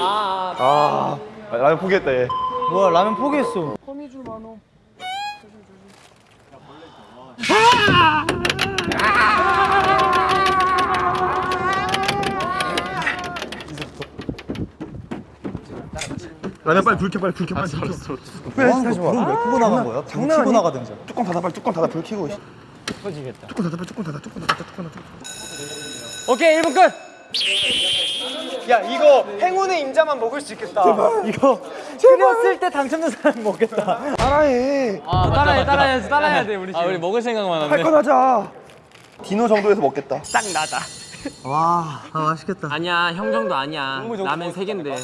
아, 라면 포기했다 얘. 뭐야 라면 포기했어 라면 빨리 불 켜, 빨리 불 켜, 빨리 불 켜. 왜 하는 거야 왜 끄고 나간 거야? 불 켜고 나가든지 뚜껑 닫아, 빨리 뚜껑 닫아, 불 켜고. 터지겠다. 뚜껑 닫아, 빨리 뚜껑 닫아, 뚜껑 닫아, 뚜껑 닫아. 오케이 1분 끝. 야 이거 행운의 임자만 먹을 수 있겠다. 이거 끓였을 때 당첨된 사람 먹겠다 따라해. 아, 따라해 따라해 따라해야 돼 우리 지금. 아 우리 먹을 생각만 하네. 할건 하자. 디노 정도에서 먹겠다. 딱 나다. 와 아, 맛있겠다 아니야 형 정도 아니야. 라면 세 개인데.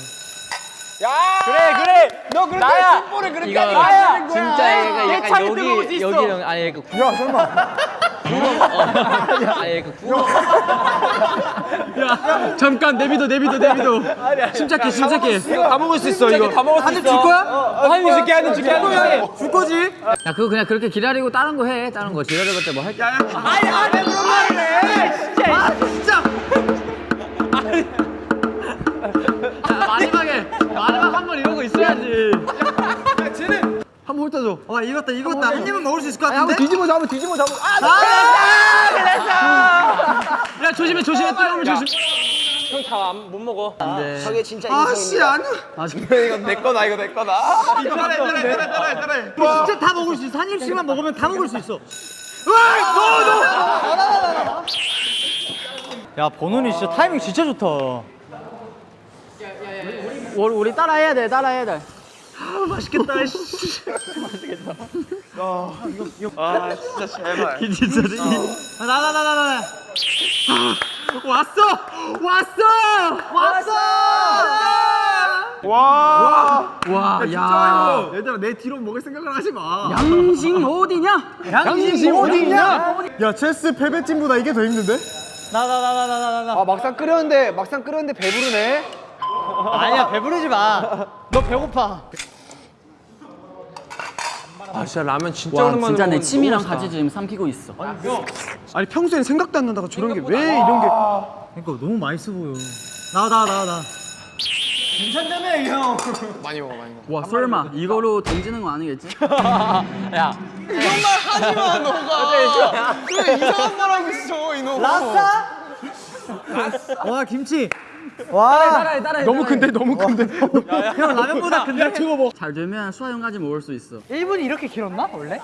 그래 그래. 너 그렇게 나야. 승부를 그렇게 하는 거야. 진짜 얘가 약간 여기. 여기랑 아니 그야 설마. 아니 그 구멍. 야 잠깐 내비도 내비도 내비도. 침착해 침착해. 이거 다 먹을 수 있어 이거. 다 먹을 수 있어. 한입 줄 거야? 한입 줄게 한입 줄게 한입 줄게. 줄 거지? 야 그거 그냥 그렇게 기다리고 다른 거 해. 다른 거 기다려봤자 뭐 할. 게. 아니 아니 그런 말이네. 진짜. 야, 마지막에 마지막 한번거 있어야지. 한번 훑어줘 와 익었다 익었다 한 입은 먹을 수 있을 것 같은데? 뒤집어 잡아 뒤집어 잡아. 야 조심해 조심해 뜨거우면 조심. 형다못 먹어. 안돼. 저게 진짜 아씨 아니 이거 내 거다 이거 내 거다. 따라해, 따라해, 따라해, 따라해, 따라해. 진짜 다 먹을 수 있어 한 입씩만 먹으면 다 먹을 수 있어 야 번훈이 진짜 타이밍 진짜 좋다 우리, 우리 따라해야 돼 따라해야 돼. 맛있겠다 씨. 아, 진짜 제발. 진짜 나나 나 나나 왔어 왔어 왔어 와. 와, 야. 진짜 이거. 얘들아, 내 뒤로 먹을 생각을 하지 마. 양심 어디냐? 양심 어디냐 야, 체스 패배팀보다 이게 더 힘든데? 나 나 나 나 나 나나 아 막상 끓였는데 막상 끓였는데 배부르네. 아니야 배부르지 마 너 배고파 아 진짜 라면 진짜 와 오랜만에 진짜 내 침이랑 너무 같이 지금 삼키고 있어. 아니, 평소엔 생각도 안 나다가 저런 게 왜 이런 게. 그러니까 너무 맛있어 보여 나와 나와 나와 나 많이 먹어 많이 먹어. 와 설마 이거로 던지는 거 아니겠지? 야, 하지 마 너가. 왜 이상한 말 하고 있어 이놈. 라싸 와 김치 와 따라해 따라해. 너무 큰데, 너무 큰데. 형 라면보다 근데 저거 뭐잘 되면 수화형까지 먹을 수 있어. 1분이 이렇게 길었나 원래?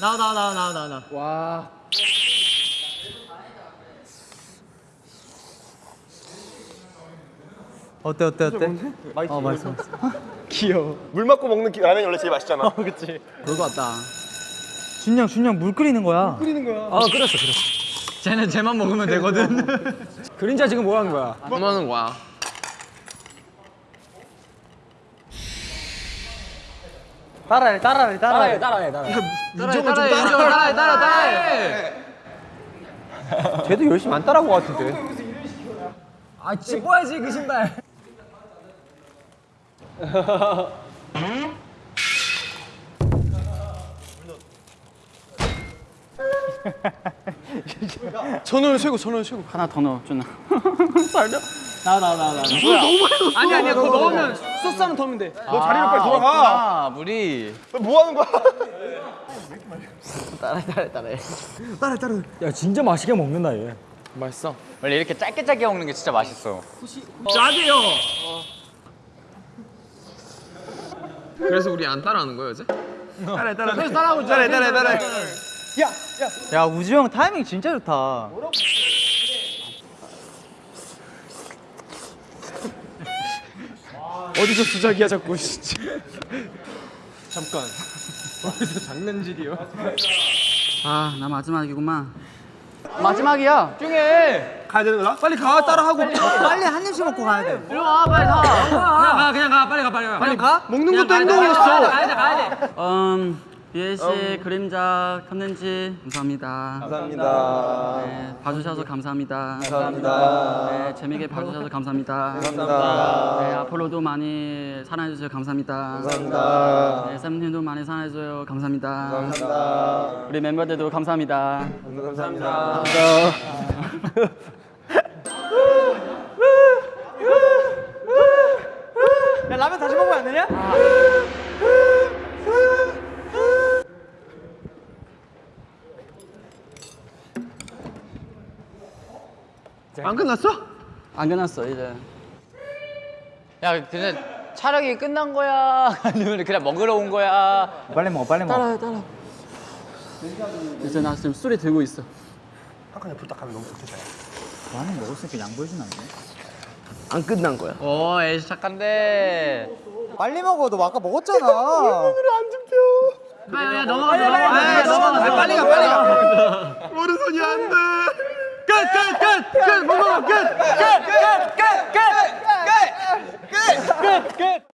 나와 나와 나와 나와 나와 와. 어때 어때 어때? 어 맛있어 귀여워. 물 맞고 먹는 기- 라면이 원래 제일 맛있잖아. 그치 그거 같다. 준영 준영 물 끓이는 거야 어 끓였어 끓였어. 쟤는 쟤만 먹으면 되거든. 그림자 지금 뭐 하는 거야? 뭐 하는 거야? 따라해 따라해 따라해 따라해 따라해. 따라해 따라해 따라해 따라해 따라해. 쟤도 열심히 안 따라한 거 같은데 아 찝어야지 그 신발. 전원 최고 전원 최고. 하나 더 넣어 준아. 나와 나와 나와 나와 아니 아니야 그거 넣으면 소스 하나 더 하면 돼. 너 자리로 빨리 돌아가. 아 물이. 너뭐 하는 거야? 따라해 따라해 따라해. 야 진짜 맛있게 먹는다 얘 맛있어. 원래 이렇게 짧게 짧게 먹는 게 진짜 맛있어. 짜게요. 그래서 우리 안 따라하는 거야 이제? 따라해, 따라해. 따라하고 있잖아. 따라해, 따라해, 따라 해. 야 우주 형 타이밍 진짜 좋다 어디서 주작이야 자꾸 진짜. 잠깐. 어디서 장난질이요? 아 나 마지막이구만. 마지막이야. 가야 되는 거야? 빨리 가 따라하고. 빨리 한 입씩 먹고 가야 돼 일로 와 빨리 가. 그냥 가 그냥 가 빨리 가 빨리 가. 빨리 가? 먹는 것도 행동이었어. 가야 돼 가야 돼. 음 비엘 씨 그림자 컨텐츠 감사합니다. 감사합니다. 네, 봐주셔서 감사합니다. 감사합니다. 네, 재밌게 봐주셔서 감사합니다. 감사합니다. 네, 앞으로도 많이 사랑해주세요. 감사합니다. 감사합니다. 네, 쌤님도 많이 사랑해줘요. 감사합니다. 감사합니다. 우리 멤버들도 감사합니다. 감사합니다. 안 끝났어? 안 끝났어 이제 야 근데 촬영이 끝난 거야? 아니면 그냥 먹으러 온 거야? 빨리 먹어 빨리 먹어 따라 따라 이제 나 지금 술이 들고 있어 한칸에 부탁하면 너무 좋겠다 많이 먹었으니까 양보해주면 안 돼? 안 끝난 거야 오 애시 착한데 빨리 먹어 너 아까 먹었잖아 오늘은 안 잡혀 야야 넘어가 넘어가 빨리 가 빨리 가 오른손이 안돼 끝 끝 끝 끝! 끝! 끝! 끝! 끝! 끝! 끝! 끝! 끝! 끝! 끝! 끝!